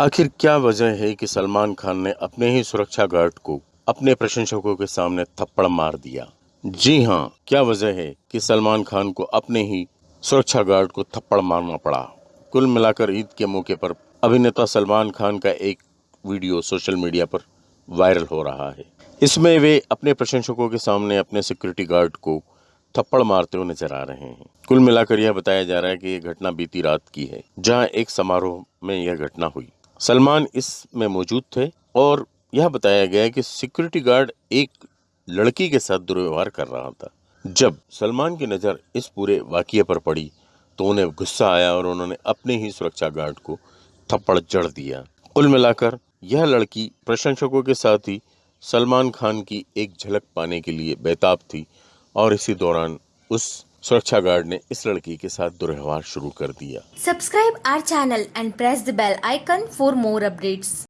आखिर क्या वजह है कि सलमान खान ने अपने ही सुरक्षा गार्ड को अपने प्रशंसकों के सामने थप्पड़ मार दिया? जी हाँ क्या वजह है कि सलमान खान को अपने ही सुरक्षा गार्ड को थप्पड़ मारना पड़ा? कुल मिलाकर ईद के मौके पर अभिनेता सलमान खान का एक वीडियो सोशल मीडिया पर वायरल हो रहा है। इसमें वे अपने प्रशंसकों के सामने अपने सिक्योरिटी गार्ड को थप्पड़ मारते हुए नज़र आ रहे हैं। कुल मिलाकर यह बताया जा रहा है कि यह घटना बीती रात की है, जहाँ एक समारोह में यह घटना हुई। सलमान इसमें मौजूद थे और यह बताया गया कि सिक्योरिटी गार्ड एक लड़की के साथ दुर्व्यवहार कर रहा था। जब सलमान की नज़र इस पूरे वाक्य पर पड़ी तो उन्हें गुस्सा आया और उन्होंने अपने ही सुरक्षा गार्ड को थप्पड़ जड़ दिया। कुल मिलाकर, यह लड़की प्रशंसकों के साथ ही सलमान खान की एक झलक पाने के लिए बेताब थी और इसी दौरान उस सुरक्षा गार्ड ने इस लड़की के साथ दुर्व्यवहार शुरू कर दिया। Subscribe our channel and press the bell icon for more updates